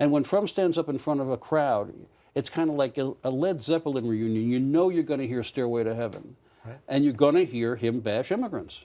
And when Trump stands up in front of a crowd, it's kind of like a, a Led Zeppelin reunion. You know you're going to hear Stairway to Heaven. And you're going to hear him bash immigrants.